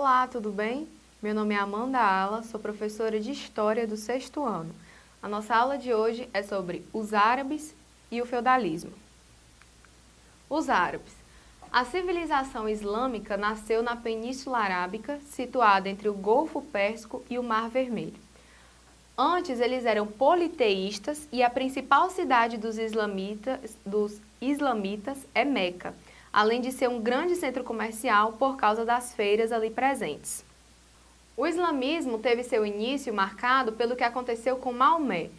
Olá, tudo bem? Meu nome é Amanda Ala, sou professora de História do sexto ano. A nossa aula de hoje é sobre os árabes e o feudalismo. Os árabes. A civilização islâmica nasceu na Península Arábica, situada entre o Golfo Pérsico e o Mar Vermelho. Antes eles eram politeístas e a principal cidade dos islamitas, dos islamitas é Meca, além de ser um grande centro comercial por causa das feiras ali presentes. O islamismo teve seu início marcado pelo que aconteceu com Maomé,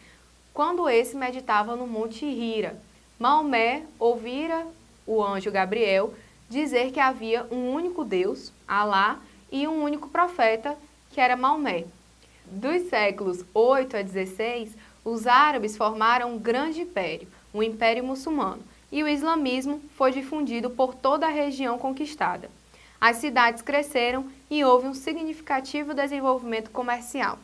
quando esse meditava no Monte Hira. Maomé ouvira o anjo Gabriel dizer que havia um único Deus, Alá, e um único profeta, que era Maomé. Dos séculos 8 a 16, os árabes formaram um grande império, o Império Muçulmano, e o islamismo foi difundido por toda a região conquistada. As cidades cresceram e houve um significativo desenvolvimento comercial.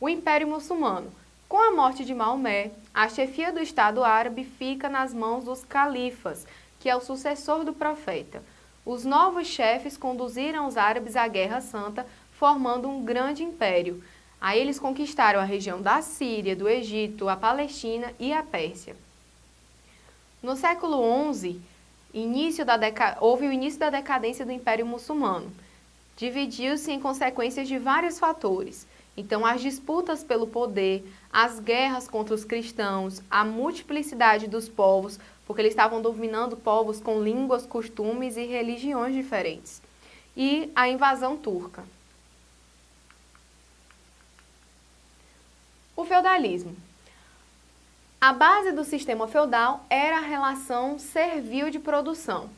O Império Muçulmano. Com a morte de Maomé, a chefia do Estado árabe fica nas mãos dos califas, que é o sucessor do profeta. Os novos chefes conduziram os árabes à Guerra Santa formando um grande império. Aí eles conquistaram a região da Síria, do Egito, a Palestina e a Pérsia. No século XI, início houve o início da decadência do Império Muçulmano. Dividiu-se em consequências de vários fatores. Então, as disputas pelo poder, as guerras contra os cristãos, a multiplicidade dos povos, porque eles estavam dominando povos com línguas, costumes e religiões diferentes, e a invasão turca. O feudalismo. A base do sistema feudal era a relação servil de produção.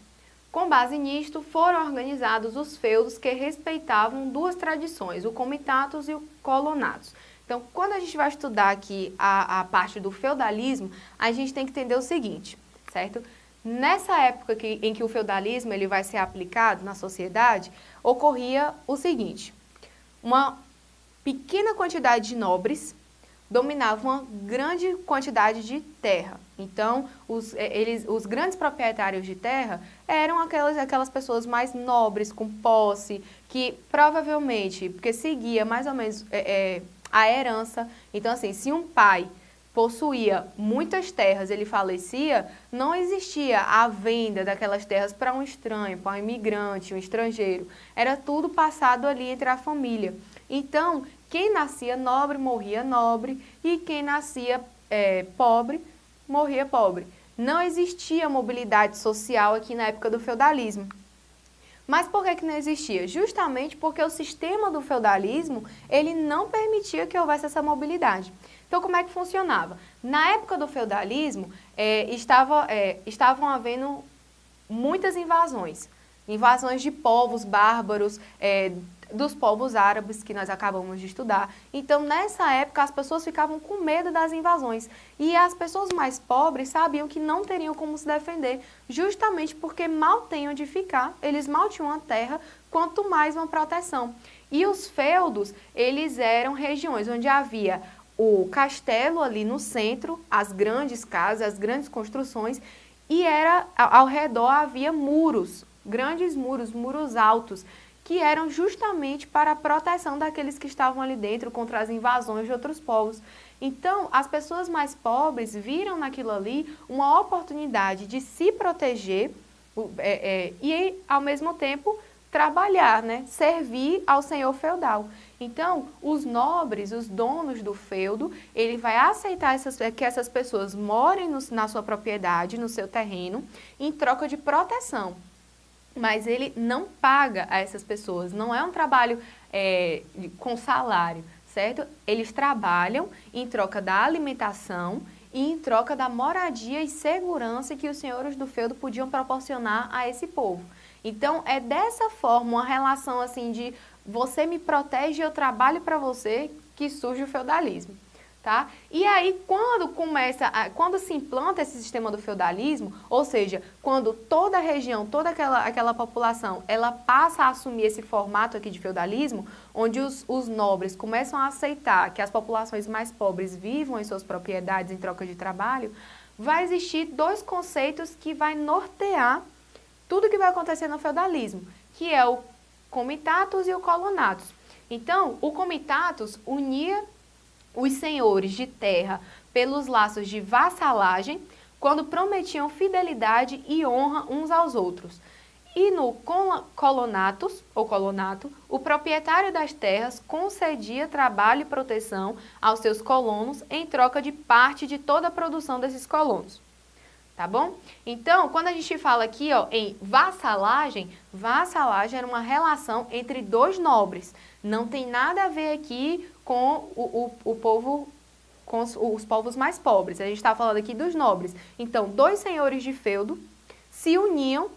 Com base nisto, foram organizados os feudos que respeitavam duas tradições, o comitatus e o colonatus. Então, quando a gente vai estudar aqui a, a parte do feudalismo, a gente tem que entender o seguinte, certo? Nessa época que, em que o feudalismo ele vai ser aplicado na sociedade, ocorria o seguinte, uma pequena quantidade de nobres dominavam uma grande quantidade de terra. Então, os, eh, eles, os grandes proprietários de terra eram aquelas, aquelas pessoas mais nobres, com posse, que provavelmente, porque seguia mais ou menos é, é, a herança. Então, assim, se um pai possuía muitas terras, ele falecia, não existia a venda daquelas terras para um estranho, para um imigrante, um estrangeiro. Era tudo passado ali entre a família. Então, quem nascia nobre morria nobre e quem nascia é, pobre morria pobre. Não existia mobilidade social aqui na época do feudalismo. Mas por que, que não existia? Justamente porque o sistema do feudalismo ele não permitia que houvesse essa mobilidade. Então, como é que funcionava? Na época do feudalismo, é, estava, é, estavam havendo muitas invasões. Invasões de povos bárbaros, é, dos povos árabes que nós acabamos de estudar. Então, nessa época, as pessoas ficavam com medo das invasões. E as pessoas mais pobres sabiam que não teriam como se defender, justamente porque mal têm onde ficar, eles mal tinham a terra, quanto mais uma proteção. E os feudos, eles eram regiões onde havia o castelo ali no centro, as grandes casas, as grandes construções, e era ao redor havia muros, grandes muros, muros altos, que eram justamente para a proteção daqueles que estavam ali dentro contra as invasões de outros povos. Então, as pessoas mais pobres viram naquilo ali uma oportunidade de se proteger é, é, e, ao mesmo tempo, trabalhar, né? servir ao senhor feudal. Então, os nobres, os donos do feudo, ele vai aceitar essas, que essas pessoas morem no, na sua propriedade, no seu terreno, em troca de proteção mas ele não paga a essas pessoas, não é um trabalho é, com salário, certo? Eles trabalham em troca da alimentação e em troca da moradia e segurança que os senhores do feudo podiam proporcionar a esse povo. Então, é dessa forma, uma relação assim de você me protege eu trabalho para você, que surge o feudalismo. Tá? E aí, quando começa, a, quando se implanta esse sistema do feudalismo, ou seja, quando toda a região, toda aquela, aquela população, ela passa a assumir esse formato aqui de feudalismo, onde os, os nobres começam a aceitar que as populações mais pobres vivam em suas propriedades em troca de trabalho, vai existir dois conceitos que vai nortear tudo que vai acontecer no feudalismo, que é o comitatus e o colonatus. Então, o comitatus unia os senhores de terra pelos laços de vassalagem, quando prometiam fidelidade e honra uns aos outros. E no colonatus, ou colonato, o proprietário das terras concedia trabalho e proteção aos seus colonos em troca de parte de toda a produção desses colonos. Tá bom? Então, quando a gente fala aqui ó, em vassalagem, vassalagem era uma relação entre dois nobres. Não tem nada a ver aqui com o, o, o povo com os, os, povos mais pobres. A gente está falando aqui dos nobres. Então, dois senhores de feudo se uniam,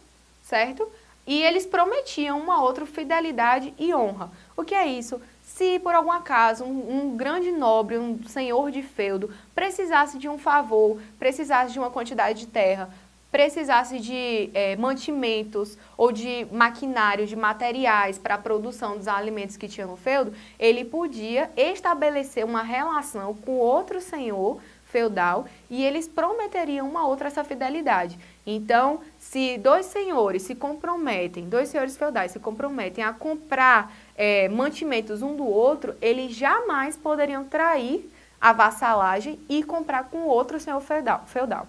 certo? E eles prometiam uma outra fidelidade e honra. O que é isso? Se por algum acaso um, um, grande nobre, um senhor de feudo, precisasse de um favor, precisasse de uma quantidade de terra, precisasse de é, mantimentos ou de maquinário, de materiais para a produção dos alimentos que tinha no feudo, ele podia estabelecer uma relação com outro senhor feudal e eles prometeriam uma outra essa fidelidade. Então, se dois senhores se comprometem, dois senhores feudais se comprometem a comprar é, mantimentos um do outro, eles jamais poderiam trair a vassalagem e comprar com outro senhor feudal, feudal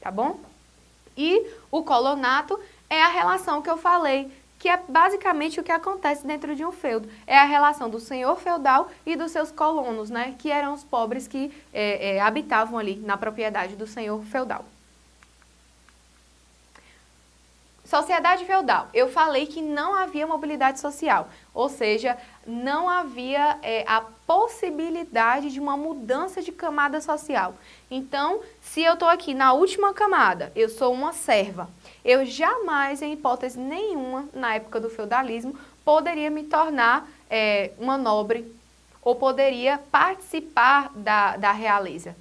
tá bom? E o colonato é a relação que eu falei, que é basicamente o que acontece dentro de um feudo. É a relação do senhor feudal e dos seus colonos, né, que eram os pobres que é, é, habitavam ali na propriedade do senhor feudal. Sociedade feudal. Eu falei que não havia mobilidade social, ou seja, não havia é, a possibilidade de uma mudança de camada social. Então, se eu estou aqui na última camada, eu sou uma serva, eu jamais, em hipótese nenhuma, na época do feudalismo, poderia me tornar é, uma nobre ou poderia participar da, da realeza,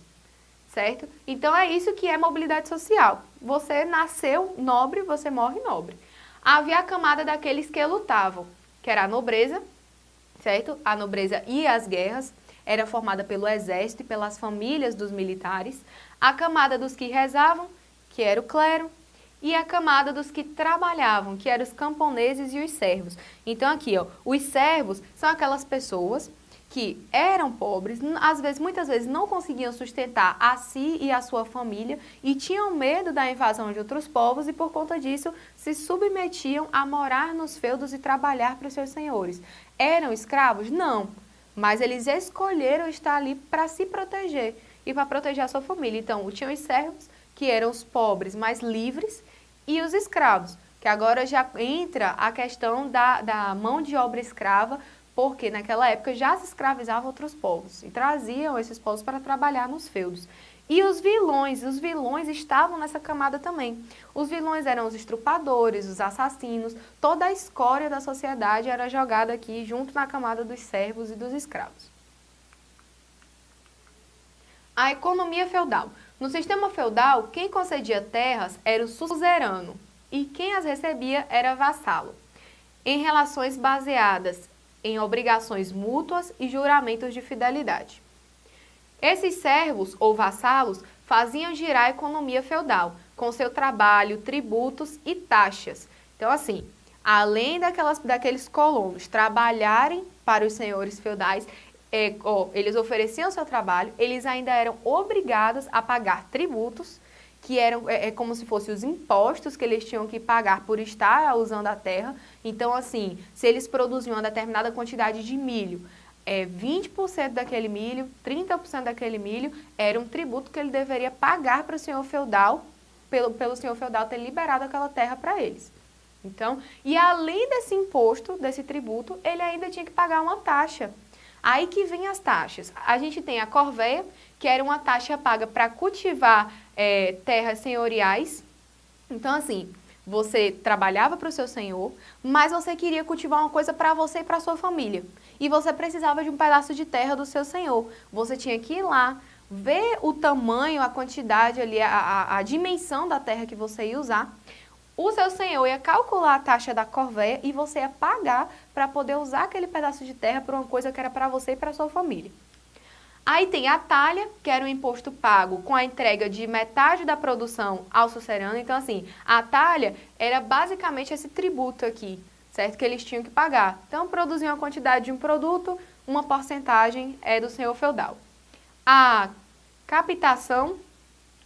certo? Então, é isso que é mobilidade social. Você nasceu nobre, você morre nobre. Havia a camada daqueles que lutavam, que era a nobreza, certo? A nobreza e as guerras era formada pelo exército e pelas famílias dos militares, a camada dos que rezavam, que era o clero, e a camada dos que trabalhavam, que eram os camponeses e os servos. Então aqui, ó, os servos são aquelas pessoas que eram pobres, às vezes, muitas vezes não conseguiam sustentar a si e a sua família e tinham medo da invasão de outros povos e por conta disso se submetiam a morar nos feudos e trabalhar para os seus senhores. Eram escravos? Não, mas eles escolheram estar ali para se proteger e para proteger a sua família. Então, tinham os servos, que eram os pobres mais livres, e os escravos, que agora já entra a questão da, da mão de obra escrava porque naquela época já se escravizavam outros povos e traziam esses povos para trabalhar nos feudos. E os vilões, os vilões estavam nessa camada também. Os vilões eram os estrupadores, os assassinos, toda a escória da sociedade era jogada aqui junto na camada dos servos e dos escravos. A economia feudal. No sistema feudal, quem concedia terras era o suzerano e quem as recebia era vassalo. Em relações baseadas em obrigações mútuas e juramentos de fidelidade. Esses servos ou vassalos faziam girar a economia feudal, com seu trabalho, tributos e taxas. Então, assim, além daquelas, daqueles colonos trabalharem para os senhores feudais, é, ó, eles ofereciam seu trabalho, eles ainda eram obrigados a pagar tributos, que eram é, é como se fossem os impostos que eles tinham que pagar por estar usando a terra. Então, assim, se eles produziam uma determinada quantidade de milho, é, 20% daquele milho, 30% daquele milho, era um tributo que ele deveria pagar para o senhor feudal, pelo, pelo senhor feudal ter liberado aquela terra para eles. Então, e além desse imposto, desse tributo, ele ainda tinha que pagar uma taxa. Aí que vem as taxas. A gente tem a corveia, que era uma taxa paga para cultivar é, terras senhoriais. Então, assim, você trabalhava para o seu senhor, mas você queria cultivar uma coisa para você e para sua família. E você precisava de um pedaço de terra do seu senhor. Você tinha que ir lá, ver o tamanho, a quantidade ali, a, a, a dimensão da terra que você ia usar. O seu senhor ia calcular a taxa da corvéia e você ia pagar para poder usar aquele pedaço de terra para uma coisa que era para você e para sua família. Aí tem a talha, que era o imposto pago com a entrega de metade da produção ao sucerano. Então, assim, a talha era basicamente esse tributo aqui, certo? Que eles tinham que pagar. Então, produziam a quantidade de um produto, uma porcentagem é do senhor feudal. A captação,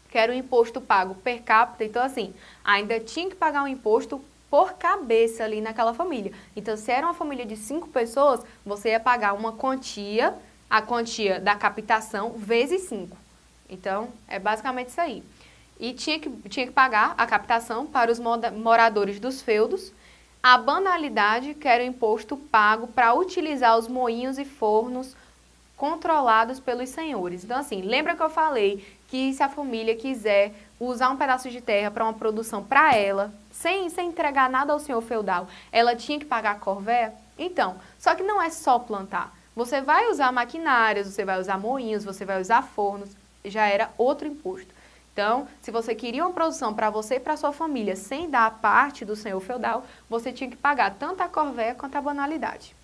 que era o imposto pago per capita, então assim, ainda tinha que pagar um imposto por cabeça ali naquela família. Então, se era uma família de cinco pessoas, você ia pagar uma quantia, a quantia da captação, vezes cinco. Então, é basicamente isso aí. E tinha que, tinha que pagar a captação para os moradores dos feudos, a banalidade, que era o imposto pago para utilizar os moinhos e fornos controlados pelos senhores. Então, assim, lembra que eu falei que se a família quiser usar um pedaço de terra para uma produção para ela, sem, sem entregar nada ao senhor feudal, ela tinha que pagar a corvéia? Então, só que não é só plantar. Você vai usar maquinários, você vai usar moinhos, você vai usar fornos, já era outro imposto. Então, se você queria uma produção para você e para sua família sem dar a parte do senhor feudal, você tinha que pagar tanto a corvéia quanto a banalidade.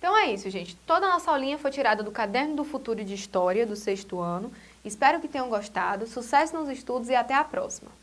Então é isso, gente. Toda a nossa aulinha foi tirada do Caderno do Futuro de História, do sexto ano. Espero que tenham gostado. Sucesso nos estudos e até a próxima!